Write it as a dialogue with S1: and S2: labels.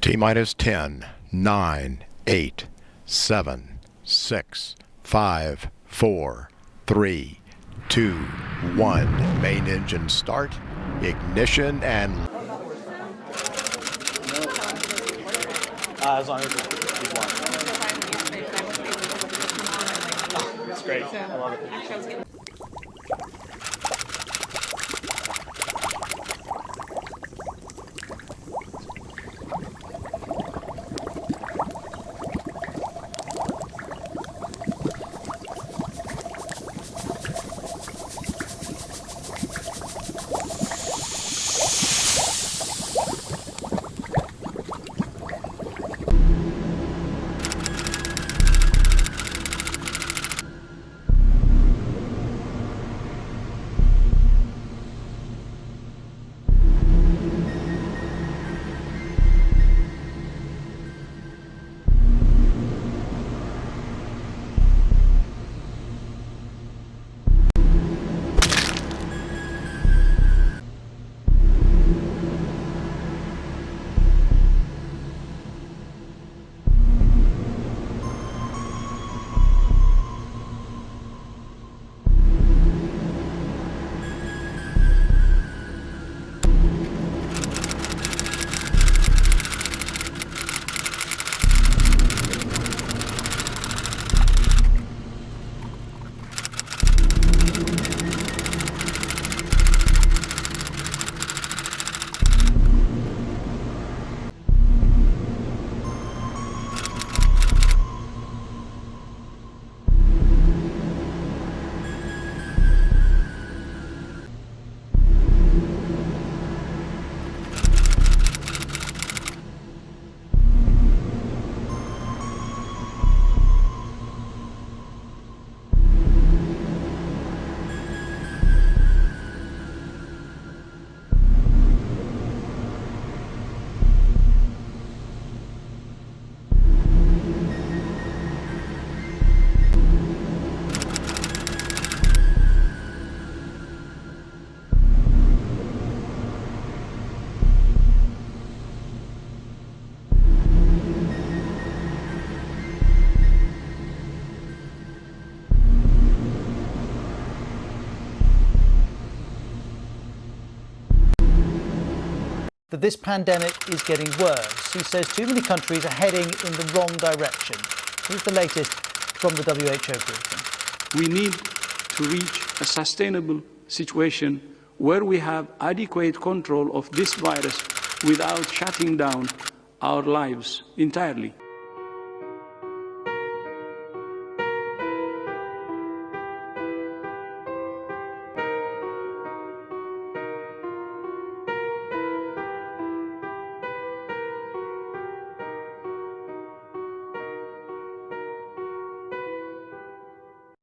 S1: T minus 10, 9, 8, 7, 6, 5, 4, 3, 2, 1. Main engine start, ignition, and
S2: Uh, as long as it's one. It's great. I love it.
S3: That this pandemic is getting worse. He says too many countries are heading in the wrong direction. Here's the latest from the WHO briefing.
S4: We need to reach a sustainable situation where we have adequate control of this virus without shutting down our lives entirely.